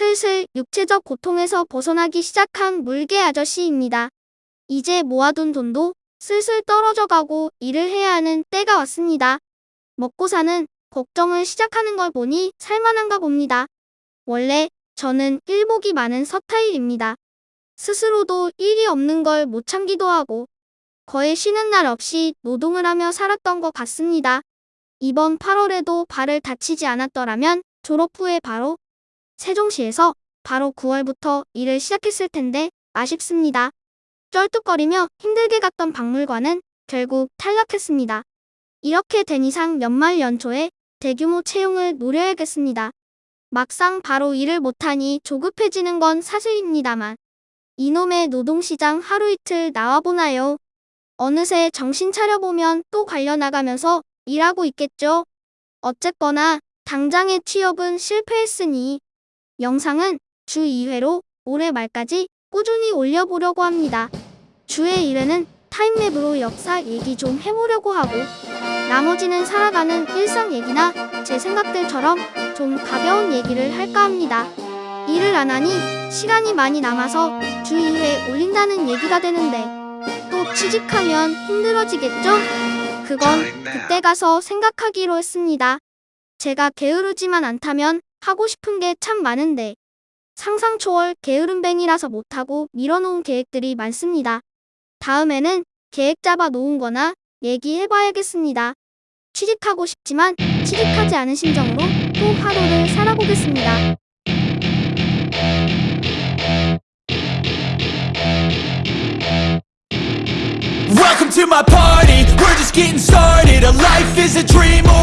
슬슬 육체적 고통에서 벗어나기 시작한 물개 아저씨입니다. 이제 모아둔 돈도 슬슬 떨어져 가고 일을 해야 하는 때가 왔습니다. 먹고 사는 걱정을 시작하는 걸 보니 살만한가 봅니다. 원래 저는 일복이 많은 서타일입니다. 스스로도 일이 없는 걸 못 참기도 하고 거의 쉬는 날 없이 노동을 하며 살았던 것 같습니다. 이번 8월에도 발을 다치지 않았더라면 졸업 후에 바로 세종시에서 바로 9월부터 일을 시작했을 텐데 아쉽습니다. 쩔뚝거리며 힘들게 갔던 박물관은 결국 탈락했습니다. 이렇게 된 이상 연말 연초에 대규모 채용을 노려야겠습니다. 막상 바로 일을 못하니 조급해지는 건 사실입니다만 이놈의 노동시장 하루 이틀 나와보나요? 어느새 정신 차려보면 또 관려나가면서 일하고 있겠죠. 어쨌거나 당장의 취업은 실패했으니 영상은 주 2회로 올해 말까지 꾸준히 올려보려고 합니다. 주의 1회는 타임랩으로 역사 얘기 좀 해보려고 하고 나머지는 살아가는 일상 얘기나 제 생각들처럼 좀 가벼운 얘기를 할까 합니다. 일을 안 하니 시간이 많이 남아서 주 2회 올린다는 얘기가 되는데 또 취직하면 힘들어지겠죠? 그건 그때 가서 생각하기로 했습니다. 제가 게으르지만 않다면 하고 싶은 게 참 많은데 상상 초월 게으름뱅이라서 못하고 밀어놓은 계획들이 많습니다. 다음에는 계획 잡아 놓은 거나 얘기해봐야겠습니다. 취직하고 싶지만 취직하지 않은 심정으로 또 하루를 살아보겠습니다. Welcome to my party, we're just getting started A life is a dream or